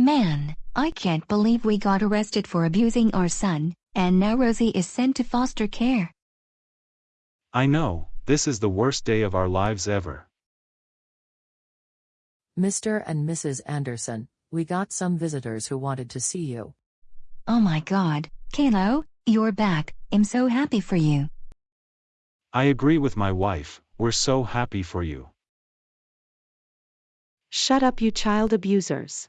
Man, I can't believe we got arrested for abusing our son, and now Rosie is sent to foster care. I know, this is the worst day of our lives ever. Mr. and Mrs. Anderson, we got some visitors who wanted to see you. Oh my god, Caillou, you're back, I'm so happy for you. I agree with my wife, we're so happy for you. Shut up, you child abusers.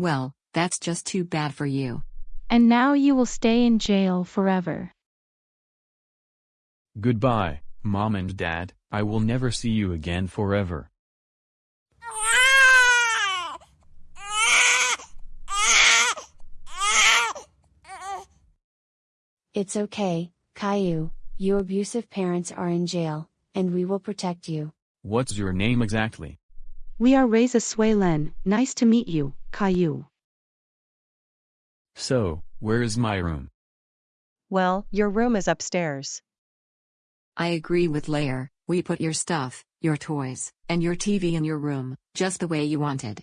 Well, that's just too bad for you. And now you will stay in jail forever. Goodbye, Mom and Dad, I will never see you again forever. It's okay, Caillou, your abusive parents are in jail, and we will protect you. What's your name exactly? We are Reza Swaylen, nice to meet you, Caillou. So, where is my room? Well, your room is upstairs. I agree with Lair, we put your stuff, your toys, and your TV in your room, just the way you wanted.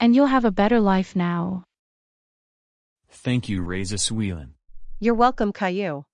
And you'll have a better life now. Thank you Reza Sweelan. You're welcome, Caillou.